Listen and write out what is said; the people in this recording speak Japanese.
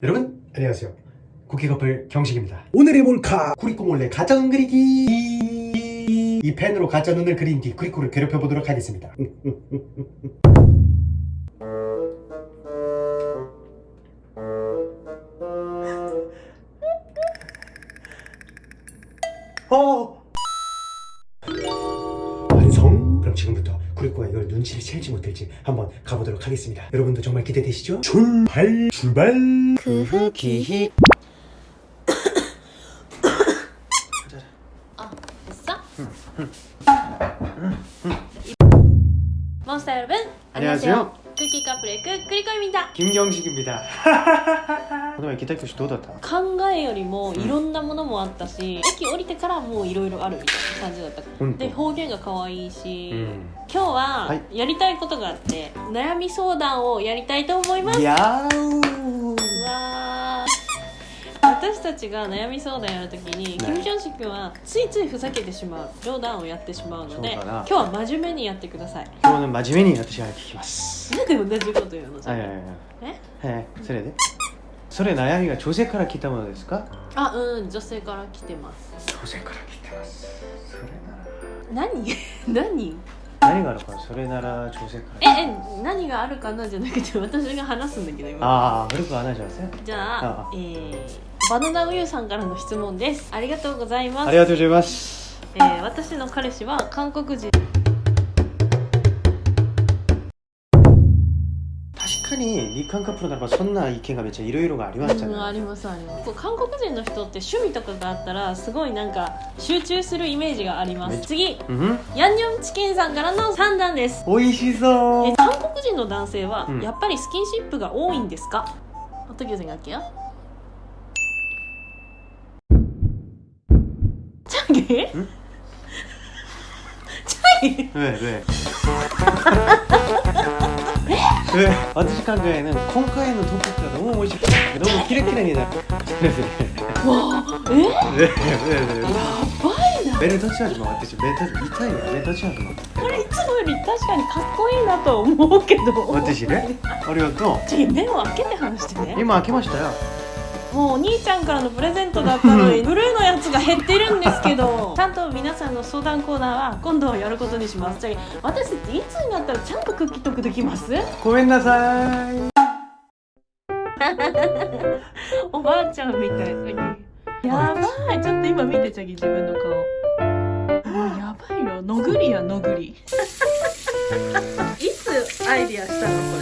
여러분 안녕하세요. 쿠키커플 경식입니다. 오늘의 몰카. 쿠리코 몰래 가짜 눈 그리기! 이 펜으로 가짜 눈을 그린 뒤 쿠리코를 괴롭혀 보도록 하겠습니다. 어 지금부터 그룹과 이걸 눈치를 채지 못할지 한번 가보도록 하겠습니다. 여러분도 정말 기대되시죠? 출발! 출발! 그후 기히. 아 됐어? 몬스터 여러분 안녕하세요, 안녕하세요. 클릭과 브레이크 클릭거입니다. 김경식입니다. この前来た教師どうだった？考えよりもいろんなものもあったし、駅降りてからもういろいろあるみたいな感じだった。で方言が可愛いし、うん。今日ははい。やりたいことがあって、悩み相談をやりたいと思います。いや私たちが悩み相談やるときに、ね。キム・ジョンシ君はついついふざけてしまう冗談をやってしまうので今日は真面目にやってください。今日の真面目に私は聞きます。なんで同じこと言うのじゃあはいはいはい。え？はい。それで？それ悩みが女性から来たものですか？あうん女性から来てます。女性から来てます。それ何何なら。何？があるかそれなら女性かえら。え何があるかなじゃなくて私が話すんだけど今。ああ古くは話しますねじゃああえー、バナナウユさんからの質問です。ありがとうございます。ありがとうございます。えー私の彼氏は韓国人かに日韓カップルならばそんな意見がめっちゃいろいろがありましたねうん、ありますありますこう韓国人の人って趣味とかがあったらすごいなんか集中するイメージがありまめっちす次うんヤンニョンチキンさんからの3段です美味しそうえ韓国人の男性はうんやっぱりスキンシップが多いんですか어떻게생각해요 자기? 응? 자기? 왜 왜? で私考えなんか今回のトピックはどうも面白くけどもキラキラになってるわあえやばいな。ベルトチャージも私ベルト痛いわベルトチャージもこれいつもより確かにかっこいいなと思うけど。私ね。ありがとう。次目を開けて話してね。今開けましたよ。もうお兄ちゃんからのプレゼントだったのにブルーのやつが減ってるんですけど ちゃんと皆さんの相談コーナーは今度はやることにします。じゃあ私たちいつになったらちゃんとクッキートークできます？ごめんなさい。おばあちゃんみたい。にやばい。ちょっと今見てちゃぎ自分の顔。もうやばいよ。のぐりやのぐり。いつアイディアしたの？